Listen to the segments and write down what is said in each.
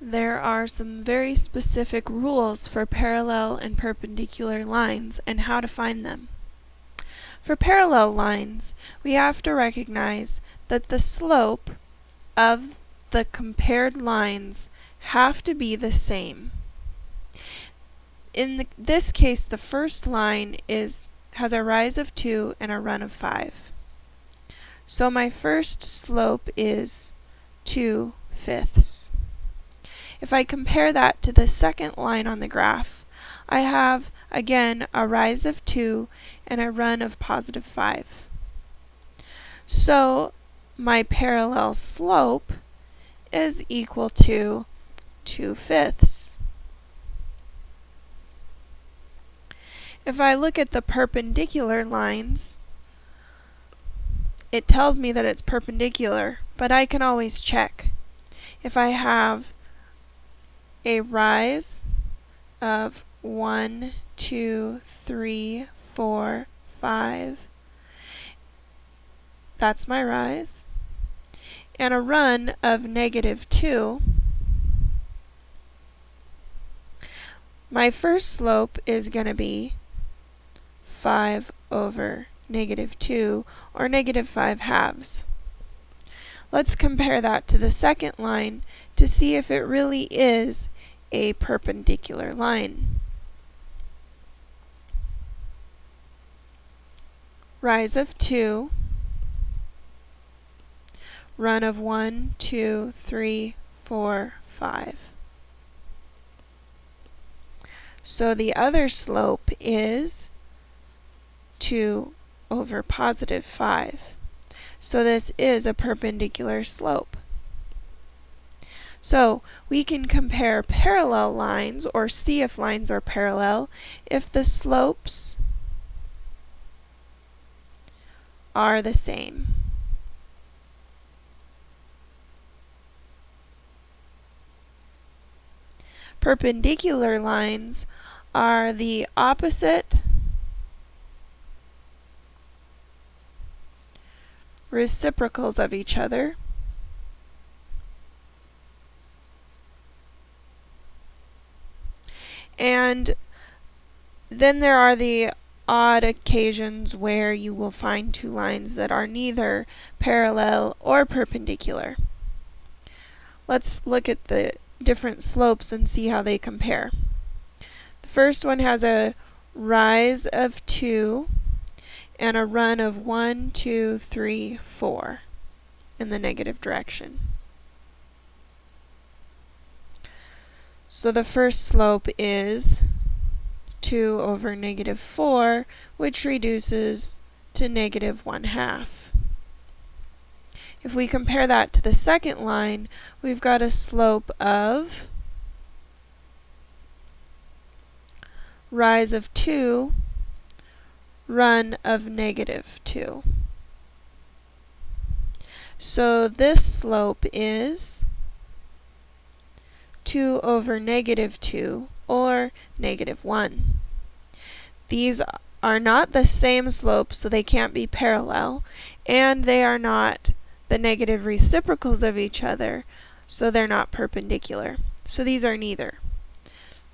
There are some very specific rules for parallel and perpendicular lines and how to find them. For parallel lines, we have to recognize that the slope of the compared lines have to be the same. In the, this case, the first line is has a rise of 2 and a run of 5. So my first slope is 2 fifths. If I compare that to the second line on the graph, I have, again, a rise of 2 and a run of positive 5. So my parallel slope is equal to 2 fifths. If I look at the perpendicular lines, it tells me that it's perpendicular, but I can always check. If I have a rise of 1, 2, 3, 4, 5, that's my rise, and a run of negative 2, my first slope is going to be 5 over negative 2, or negative 5 halves. Let's compare that to the second line to see if it really is a perpendicular line. Rise of 2, run of 1, 2, 3, 4, 5. So the other slope is 2 over positive 5. So this is a perpendicular slope. So we can compare parallel lines or see if lines are parallel if the slopes are the same. Perpendicular lines are the opposite reciprocals of each other. And then there are the odd occasions where you will find two lines that are neither parallel or perpendicular. Let's look at the different slopes and see how they compare. The first one has a rise of 2 and a run of 1, 2, 3, 4 in the negative direction. So the first slope is 2 over negative 4, which reduces to negative 1 half. If we compare that to the second line, we've got a slope of rise of 2 run of negative 2. So this slope is 2 over negative 2, or negative 1. These are not the same slope, so they can't be parallel, and they are not the negative reciprocals of each other, so they're not perpendicular. So these are neither.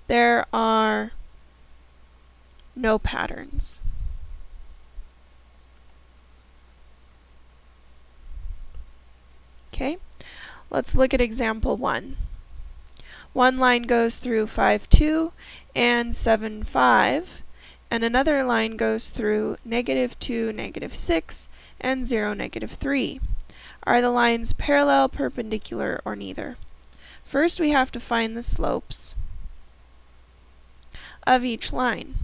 There are no patterns. Okay, let's look at example 1. One line goes through 5, 2 and 7, 5, and another line goes through negative 2, negative 6, and 0, negative 3. Are the lines parallel, perpendicular, or neither? First we have to find the slopes of each line.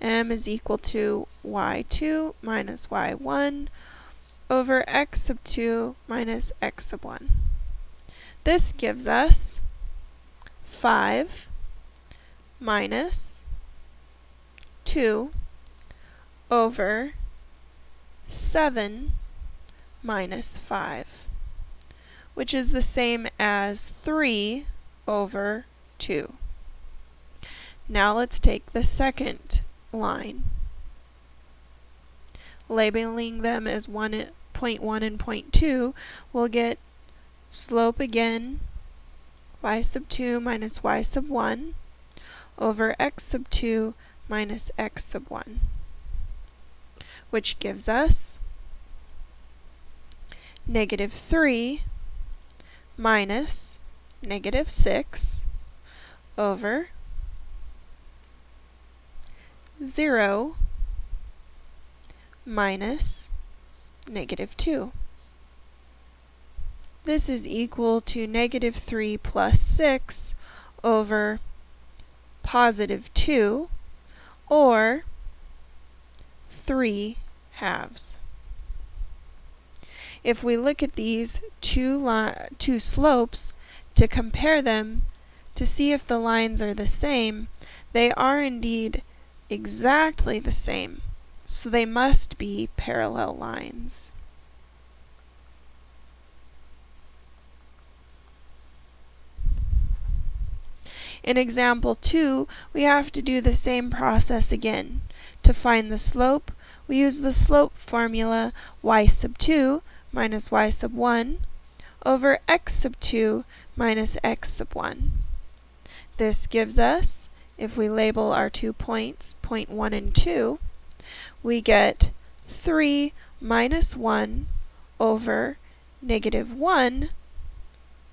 m is equal to y2 minus y1 over x sub 2 minus x sub 1. This gives us 5 minus 2 over 7 minus 5, which is the same as 3 over 2. Now let's take the second line, labeling them as 1 0.1 and 0.2, we'll get slope again y sub 2 minus y sub 1 over x sub 2 minus x sub 1, which gives us negative 3 minus negative 6 over 0 minus negative 2. This is equal to negative 3 plus 6 over positive 2, or 3 halves. If we look at these two, two slopes to compare them to see if the lines are the same, they are indeed exactly the same, so they must be parallel lines. In example 2, we have to do the same process again. To find the slope, we use the slope formula y sub 2 minus y sub 1 over x sub 2 minus x sub 1. This gives us, if we label our two points, point 1 and 2, we get 3 minus 1 over negative 1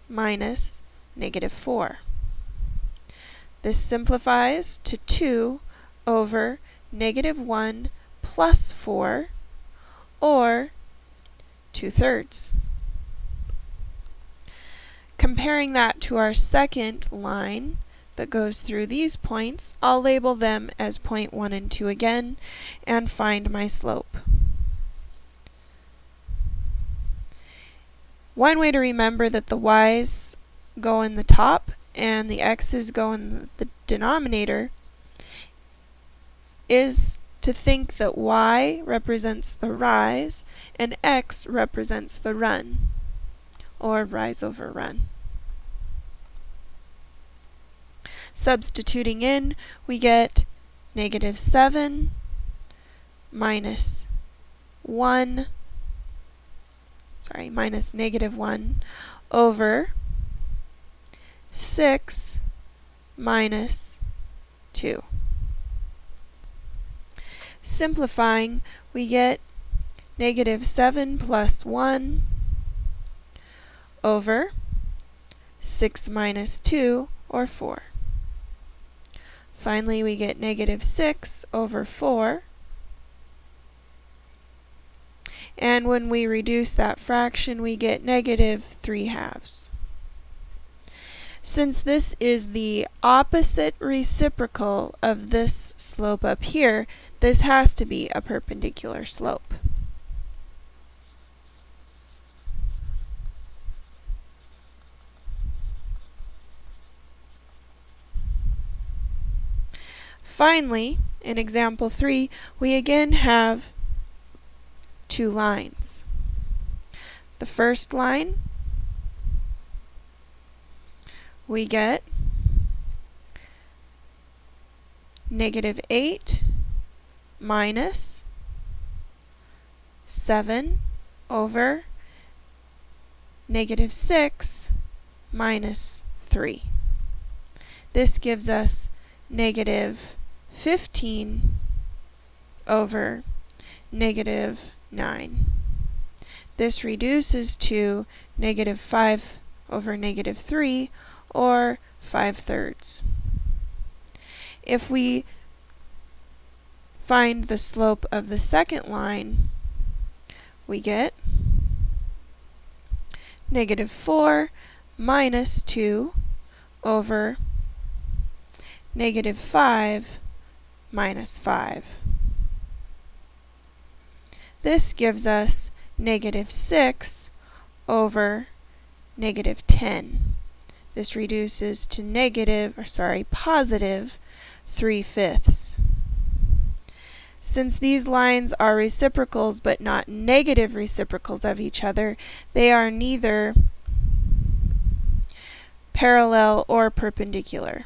minus negative 4. This simplifies to 2 over negative 1 plus 4, or 2 thirds. Comparing that to our second line that goes through these points, I'll label them as point 1 and 2 again and find my slope. One way to remember that the y's go in the top and the x's go in the denominator is to think that y represents the rise and x represents the run, or rise over run. Substituting in, we get negative 7 minus 1, sorry, minus negative 1 over 6 minus 2. Simplifying, we get negative 7 plus 1 over 6 minus 2, or 4. Finally, we get negative 6 over 4. And when we reduce that fraction, we get negative 3 halves. Since this is the opposite reciprocal of this slope up here, this has to be a perpendicular slope. Finally, in example 3, we again have two lines. The first line we get negative 8 minus 7 over negative 6 minus 3. This gives us negative 15 over negative 9. This reduces to negative 5 over negative 3 or 5 thirds. If we find the slope of the second line, we get negative 4 minus 2 over negative 5 minus 5. This gives us negative 6 over negative 10. This reduces to negative, or sorry, positive 3 fifths. Since these lines are reciprocals but not negative reciprocals of each other, they are neither parallel or perpendicular.